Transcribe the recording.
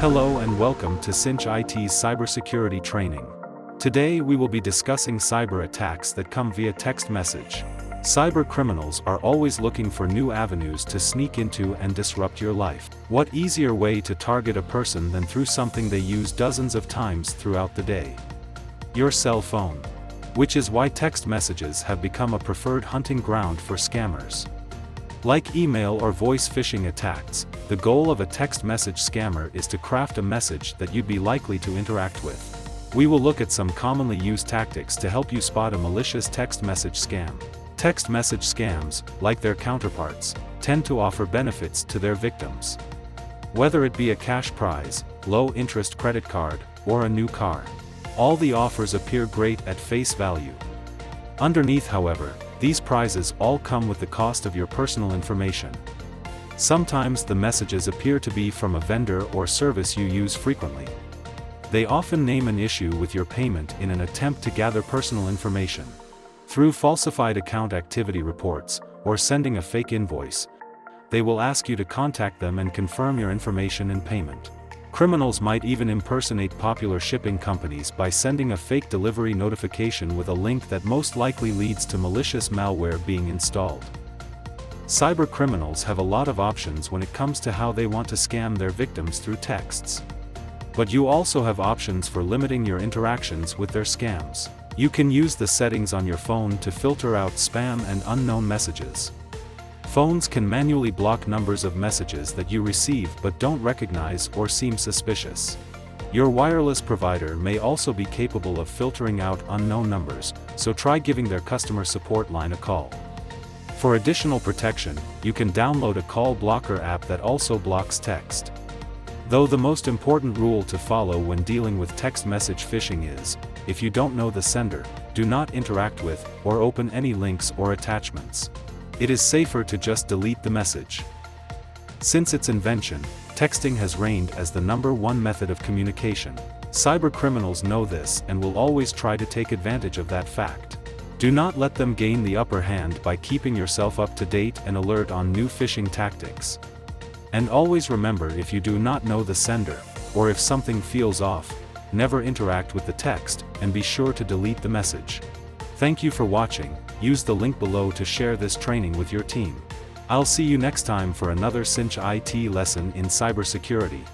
Hello and welcome to Cinch IT's cybersecurity training. Today we will be discussing cyber attacks that come via text message. Cyber criminals are always looking for new avenues to sneak into and disrupt your life. What easier way to target a person than through something they use dozens of times throughout the day? Your cell phone. Which is why text messages have become a preferred hunting ground for scammers. Like email or voice phishing attacks, the goal of a text message scammer is to craft a message that you'd be likely to interact with. We will look at some commonly used tactics to help you spot a malicious text message scam. Text message scams, like their counterparts, tend to offer benefits to their victims. Whether it be a cash prize, low-interest credit card, or a new car. All the offers appear great at face value. Underneath however, these prizes all come with the cost of your personal information. Sometimes the messages appear to be from a vendor or service you use frequently. They often name an issue with your payment in an attempt to gather personal information. Through falsified account activity reports, or sending a fake invoice, they will ask you to contact them and confirm your information and payment. Criminals might even impersonate popular shipping companies by sending a fake delivery notification with a link that most likely leads to malicious malware being installed. Cyber criminals have a lot of options when it comes to how they want to scam their victims through texts. But you also have options for limiting your interactions with their scams. You can use the settings on your phone to filter out spam and unknown messages. Phones can manually block numbers of messages that you receive but don't recognize or seem suspicious. Your wireless provider may also be capable of filtering out unknown numbers, so try giving their customer support line a call. For additional protection, you can download a call blocker app that also blocks text. Though the most important rule to follow when dealing with text message phishing is, if you don't know the sender, do not interact with, or open any links or attachments it is safer to just delete the message. Since its invention, texting has reigned as the number one method of communication. Cyber criminals know this and will always try to take advantage of that fact. Do not let them gain the upper hand by keeping yourself up to date and alert on new phishing tactics. And always remember if you do not know the sender, or if something feels off, never interact with the text, and be sure to delete the message. Thank you for watching, use the link below to share this training with your team. I'll see you next time for another Cinch IT lesson in cybersecurity.